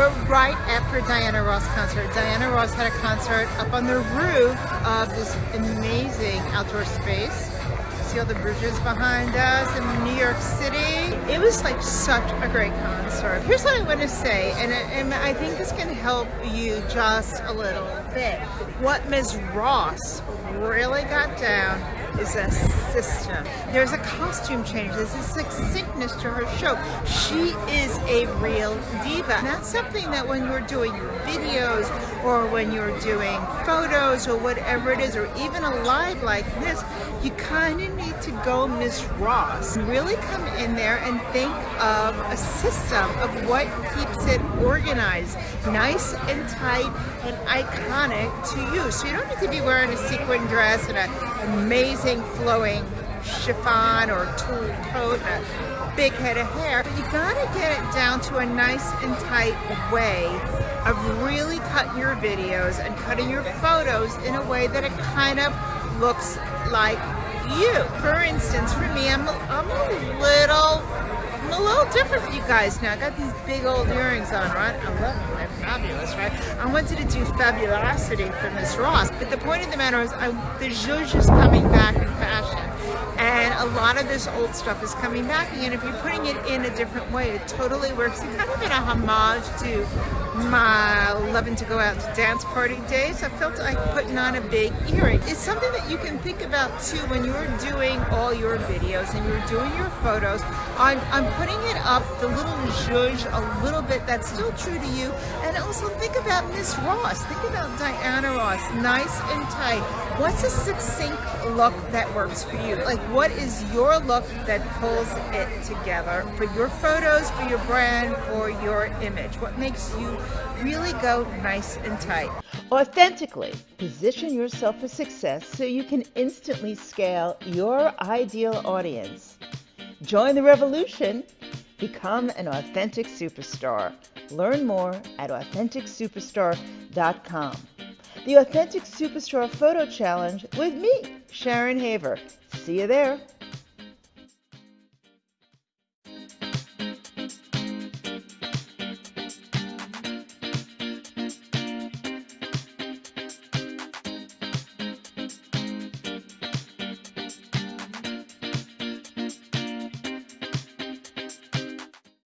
we're right after Diana Ross concert. Diana Ross had a concert up on the roof of this amazing outdoor space. See all the bridges behind us in New York City. It was like such a great concert. Here's what I want to say, and, and I think this can help you just a little bit. What Ms. Ross really got down is a system. There's a costume change. There's a succinctness to her show. She is a real diva. And that's something that when you're doing videos or when you're doing photos or whatever it is, or even a live like this, you kind of to go Miss Ross. Really come in there and think of a system of what keeps it organized, nice and tight and iconic to you. So you don't need to be wearing a sequin dress and an amazing flowing chiffon or tulle coat and a big head of hair. But you gotta get it down to a nice and tight way of really cutting your videos and cutting your photos in a way that it kind of looks like you. For instance, for me, I'm a, I'm a little I'm a little different you guys now. I got these big old earrings on, right? I love them. They're fabulous, right? I wanted to do fabulosity for Miss Ross, but the point of the matter is I, the zhuzh is coming back in fashion. And a lot of this old stuff is coming back again. If you're putting it in a different way, it totally works. It's kind of in a homage to my loving to go out to dance party days. I felt like putting on a big earring. It's something that you can think about too when you're doing all your videos and you're doing your photos. I'm, I'm putting it up, the little zhuzh, a little bit that's still true to you. And also think about Miss Ross. Think about Diana Ross. Nice and tight. What's a succinct look that works for you? Like what is your look that pulls it together for your photos, for your brand, for your image? What makes you really go nice and tight? Authentically position yourself for success so you can instantly scale your ideal audience. Join the revolution. Become an authentic superstar. Learn more at AuthenticSuperstar.com. The Authentic Superstar Photo Challenge with me, Sharon Haver. See you there.